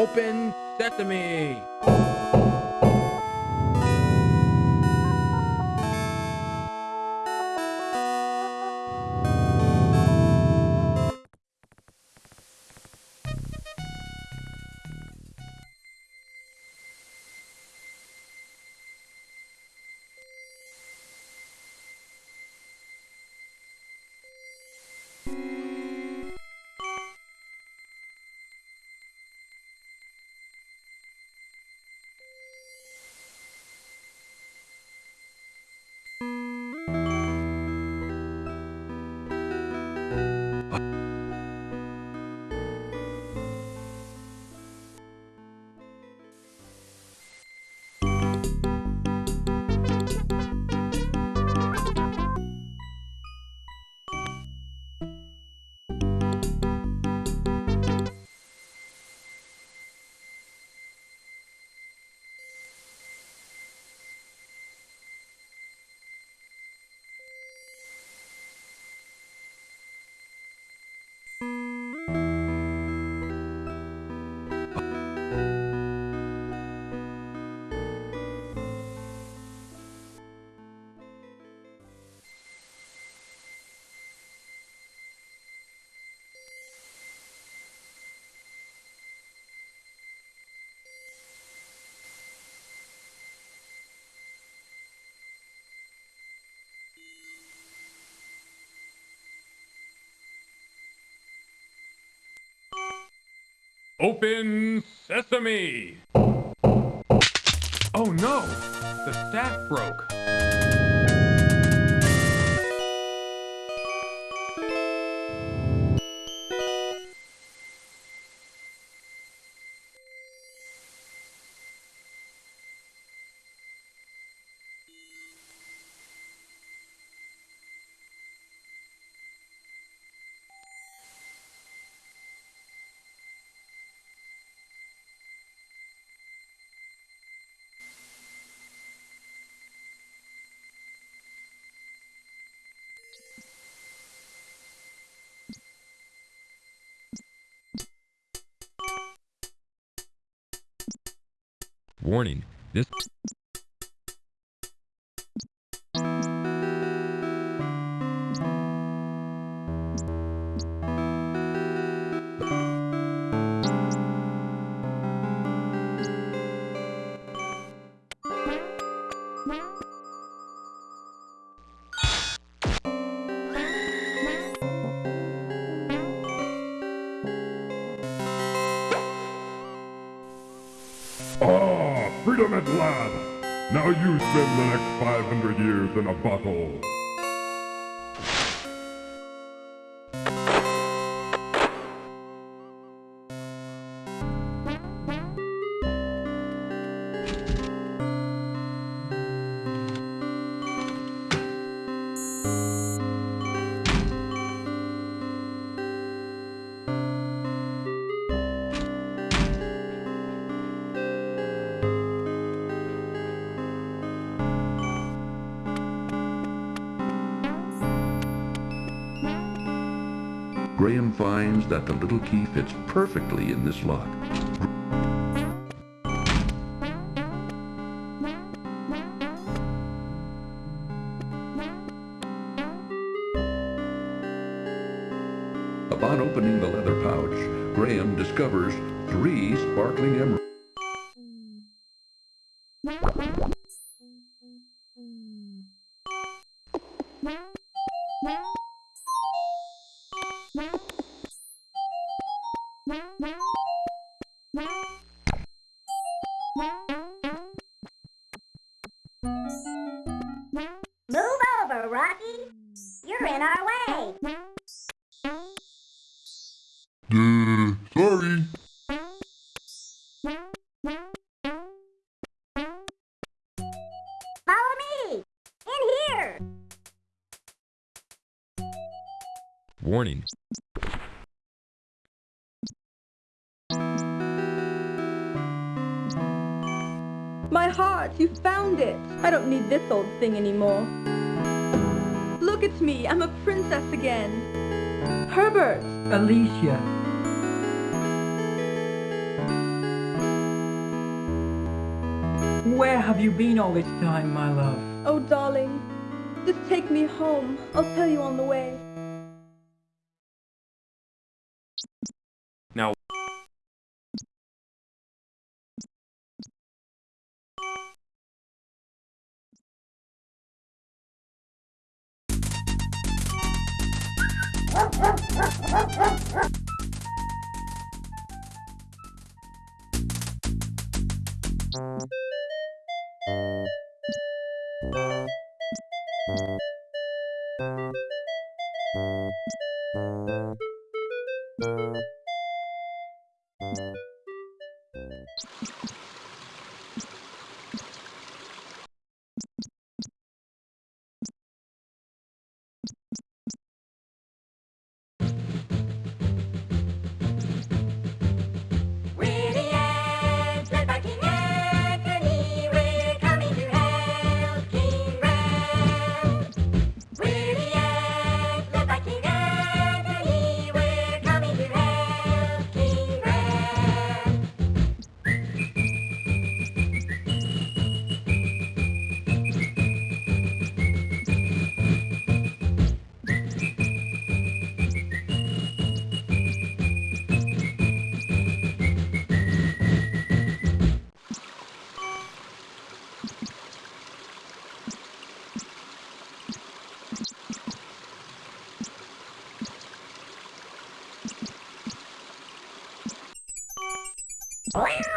Open sesame! Open sesame! Oh no! The staff broke. Warning, this 500 years in a bottle. Finds that the little key fits perfectly in this lock. Upon opening the leather pouch, Graham discovers three sparkling emeralds. thing anymore. Look, at me. I'm a princess again. Herbert. Alicia. Where have you been all this time, my love? Oh, darling. Just take me home. I'll tell you on the way. Now And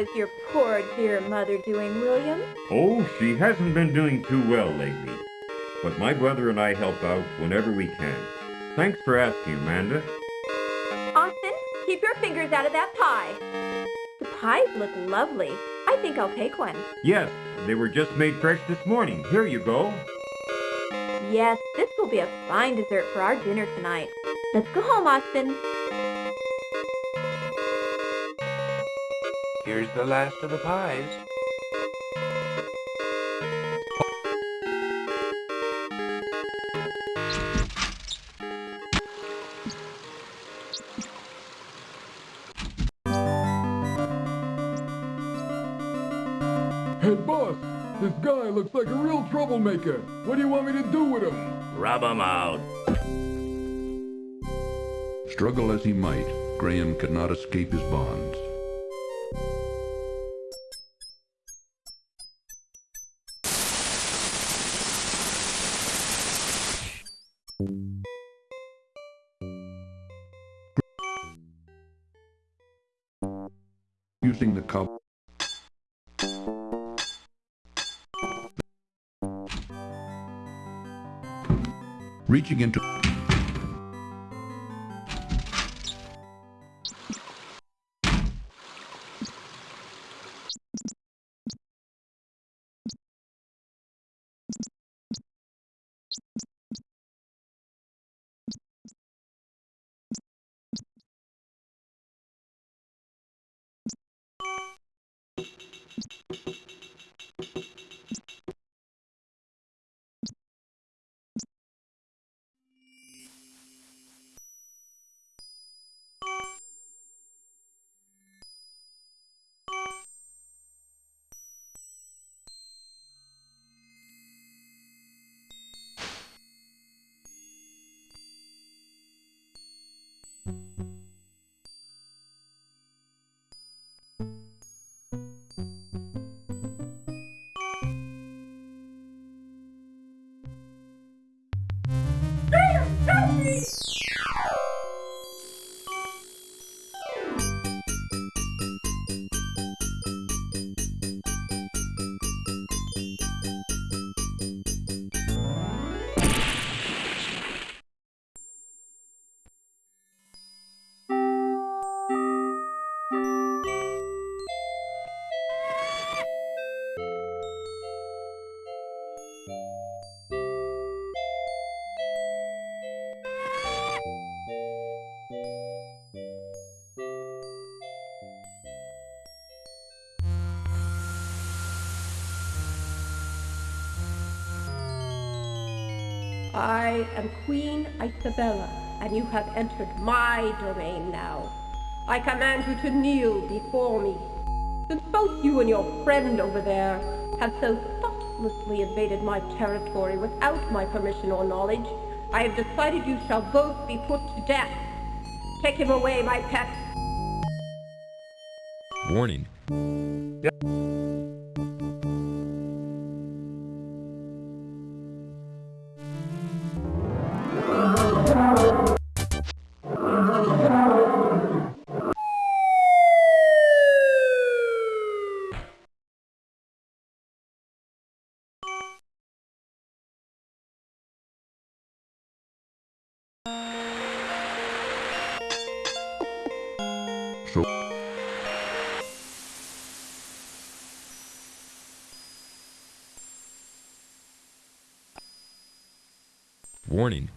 is your poor dear mother doing, William? Oh, she hasn't been doing too well lately. But my brother and I help out whenever we can. Thanks for asking, Amanda. Austin, keep your fingers out of that pie. The pies look lovely. I think I'll take one. Yes, they were just made fresh this morning. Here you go. Yes, this will be a fine dessert for our dinner tonight. Let's go home, Austin. Here's the last of the pies. Hey, boss, this guy looks like a real troublemaker. What do you want me to do with him? Rub 'em out. Struggle as he might, Graham could not escape his bonds. Reaching into am Queen Icebella, and you have entered my domain now. I command you to kneel before me. Since both you and your friend over there have so thoughtlessly invaded my territory without my permission or knowledge, I have decided you shall both be put to death. Take him away, my pet. Warning. Warning.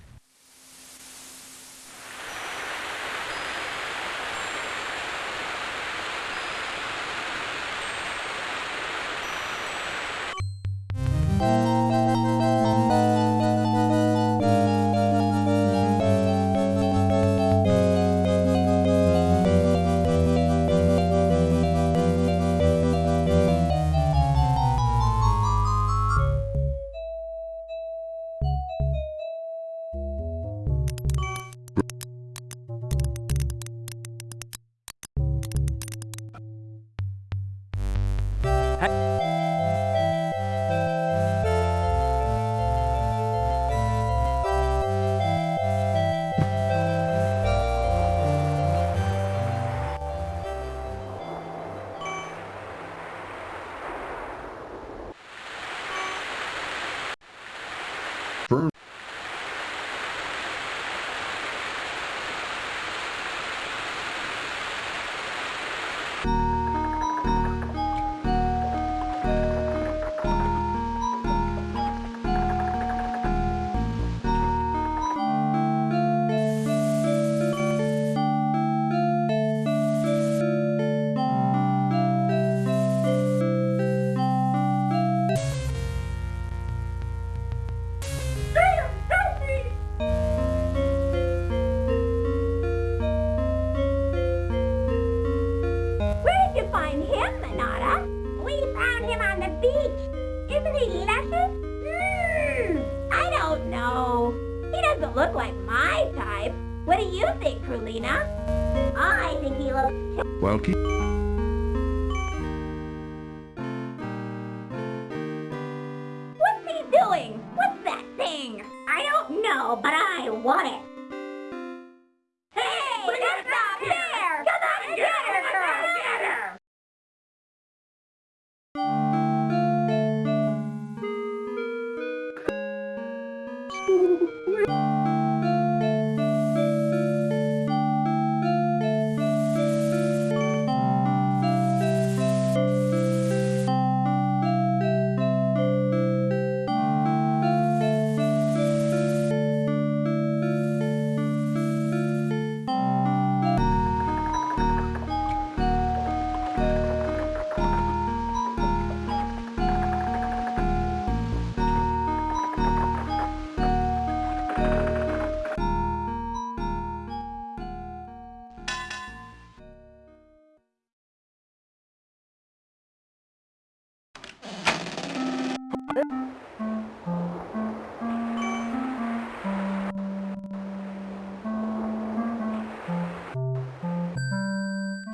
Mmm, I don't know. He doesn't look like my type. What do you think, Krulina? I think he looks while keep,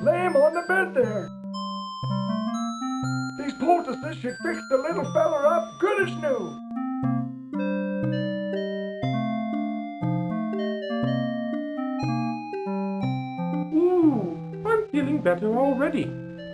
Lay him on the bed there. These poultices should fix the little feller up good as new. Ooh, I'm feeling better already.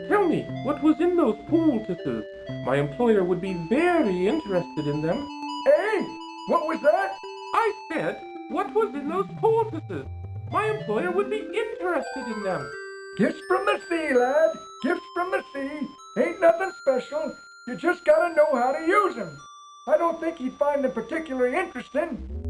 Tell me, what was in those poultices? My employer would be very interested in them. Hey, what was that? I said, what was in those poultices? My employer would be interested in them. Gifts from the sea, lad. Gifts from the sea. Ain't nothing special. You just gotta know how to use use 'em. I don't think he'd find them particularly interesting.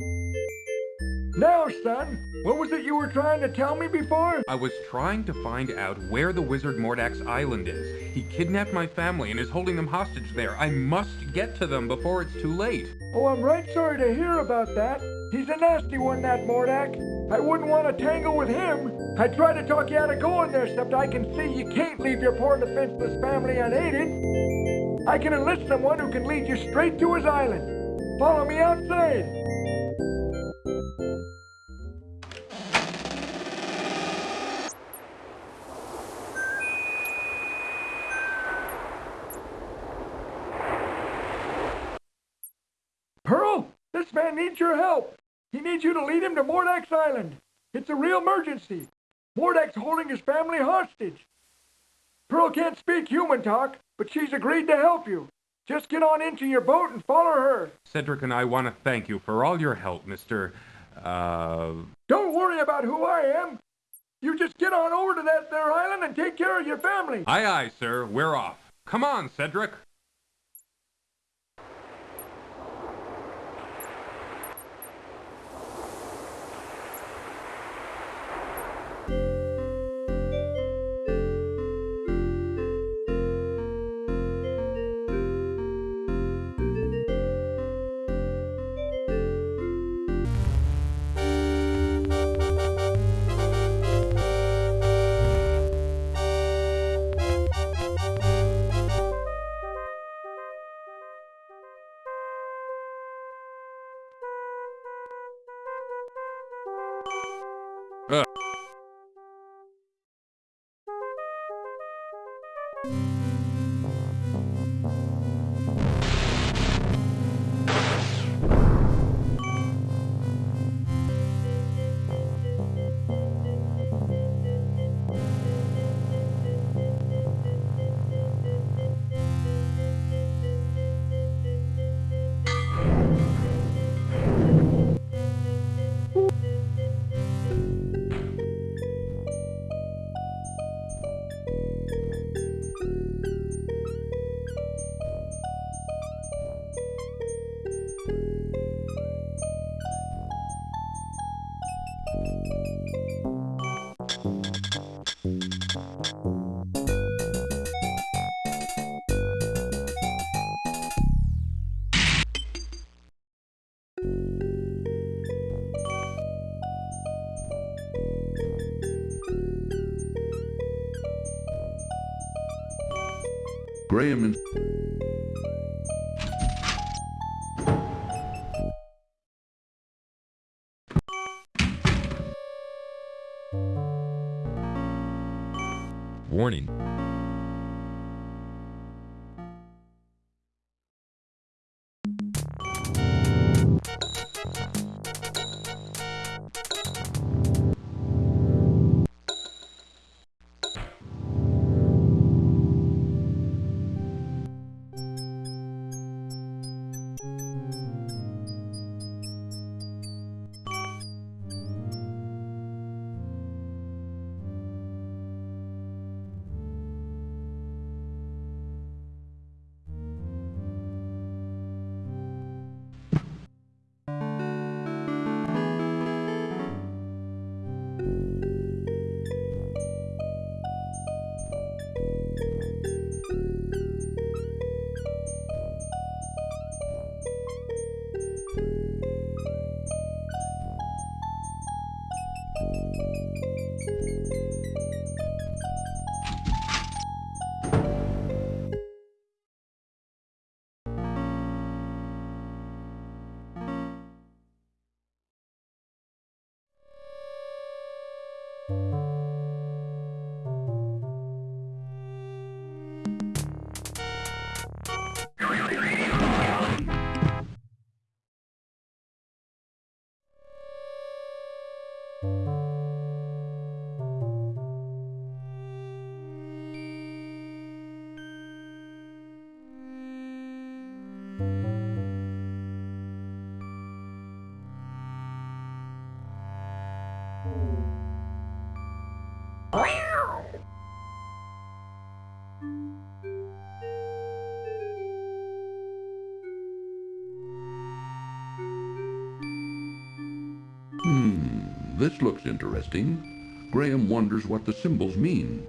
Now, son, what was it you were trying to tell me before? I was trying to find out where the wizard Mordack's island is. He kidnapped my family and is holding them hostage there. I must get to them before it's too late. Oh, I'm right sorry to hear about that. He's a nasty one, that Mordack. I wouldn't want to tangle with him. I tried to talk you out of going there, except I can see you can't leave your poor defenseless family unaided. I can enlist someone who can lead you straight to his island. Follow me outside. This man needs your help. He needs you to lead him to Mordack's island. It's a real emergency. Mordack's holding his family hostage. Pearl can't speak human talk, but she's agreed to help you. Just get on into your boat and follow her. Cedric and I want to thank you for all your help, Mr. Uh. Don't worry about who I am. You just get on over to that there island and take care of your family. Aye, aye, sir. We're off. Come on, Cedric. Graham This looks interesting. Graham wonders what the symbols mean.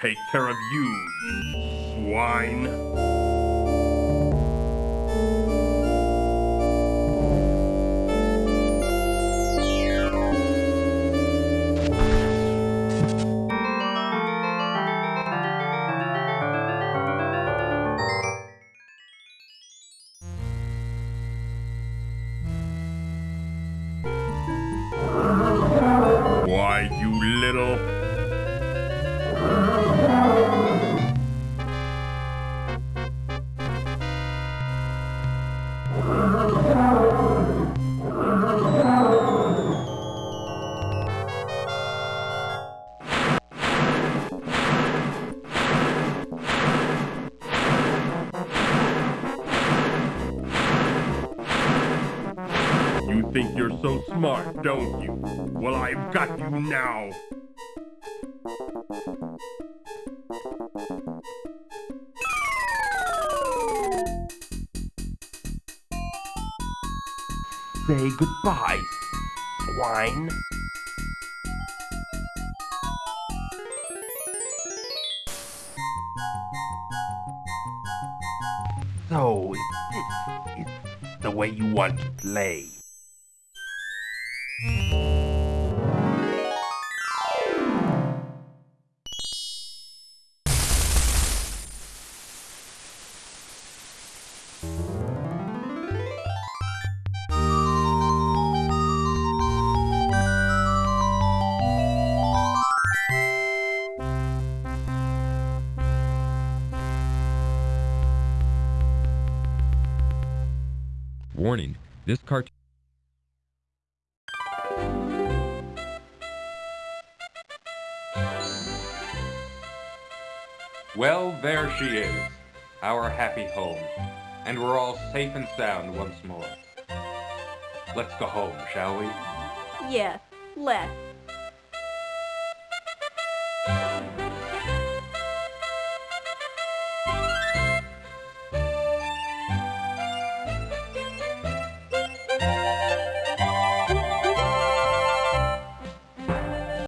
Take care of you, swine. Think you're so smart, don't you? Well, I've got you now. Say goodbye, swine. So, if this is the way you want to play. This cartoon. Well, there she is. our happy home, and we're all safe and sound once more. Let's go home, shall we? Yes, let's.